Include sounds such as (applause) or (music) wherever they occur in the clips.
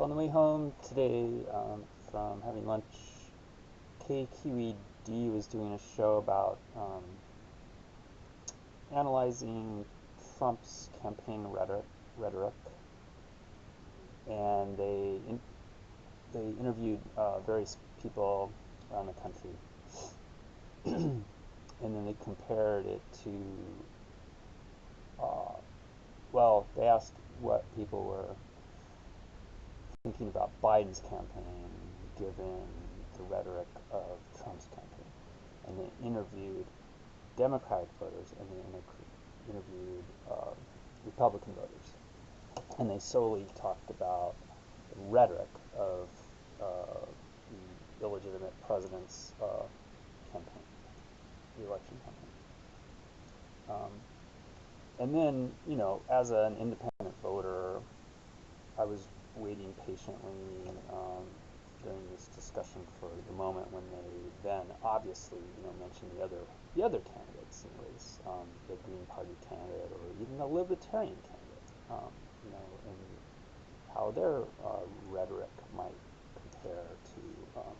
So on the way home today um, from having lunch, KQED was doing a show about um, analyzing Trump's campaign rhetoric, rhetoric and they in, they interviewed uh, various people around the country, (clears throat) and then they compared it to. Uh, well, they asked what people were thinking about Biden's campaign given the rhetoric of Trump's campaign. And they interviewed Democratic voters and they inter- interviewed uh, Republican voters. And they solely talked about the rhetoric of uh, the illegitimate president's uh, campaign, the election campaign. Um, and then, you know, as an independent voter, I was waiting patiently um, during this discussion for the moment when they then obviously, you know, mentioned the other the other candidates in the race, um, the Green Party candidate or even the Libertarian candidate, um, you know, and how their uh, rhetoric might compare to um,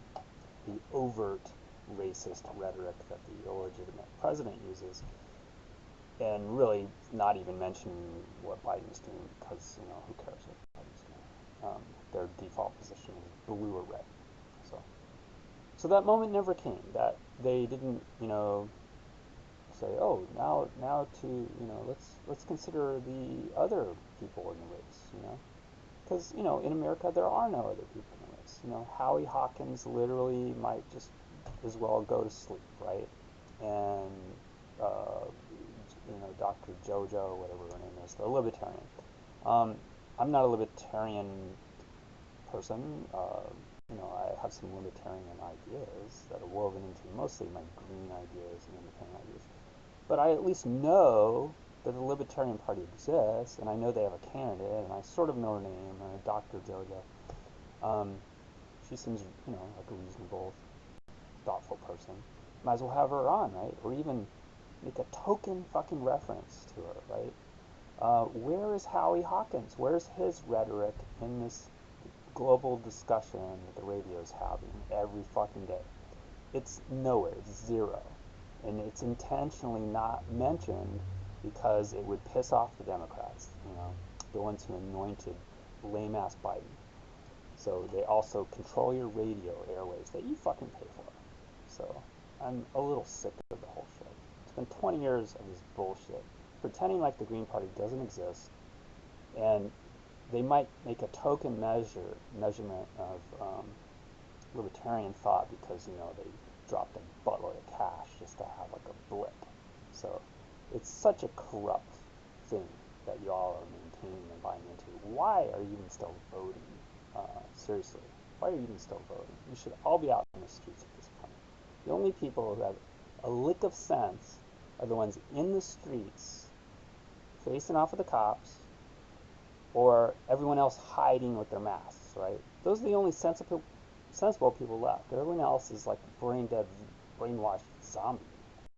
the overt racist rhetoric that the illegitimate president uses and really not even mentioning what Biden's doing because you know who cares what Biden's. Um, their default position is blue or red. So, so that moment never came. That they didn't, you know, say, oh, now now to you know let's let's consider the other people in the race. You know, because you know in America there are no other people in the race. You know, Howie Hawkins literally might just as well go to sleep, right? And uh, you know, Dr. Jojo, whatever her name is, the libertarian. Um, I'm not a libertarian person. Uh, you know, I have some libertarian ideas that are woven into mostly my green ideas and independent ideas. But I at least know that the Libertarian Party exists, and I know they have a candidate, and I sort of know her name, uh, Dr. Jojo. Um, she seems, you know, like a reasonable, thoughtful person. Might as well have her on, right? Or even make a token fucking reference to her, right? Uh, where is Howie Hawkins? Where's his rhetoric in this global discussion that the radio is having every fucking day? It's nowhere. It's zero. And it's intentionally not mentioned because it would piss off the Democrats, you know, the ones who anointed lame ass Biden. So they also control your radio airwaves that you fucking pay for. So I'm a little sick of the whole shit. It's been 20 years of this bullshit, pretending like the Green Party doesn't exist, and they might make a token measure measurement of um, libertarian thought because you know they dropped a buttload of cash just to have like a blip. So it's such a corrupt thing that you all are maintaining and buying into. Why are you even still voting? Uh, seriously, why are you even still voting? You should all be out in the streets at this point. The only people who have a lick of sense are the ones in the streets facing off with the cops or everyone else hiding with their masks, right? Those are the only sensible, sensible people left. Everyone else is like brain dead, brainwashed zombies.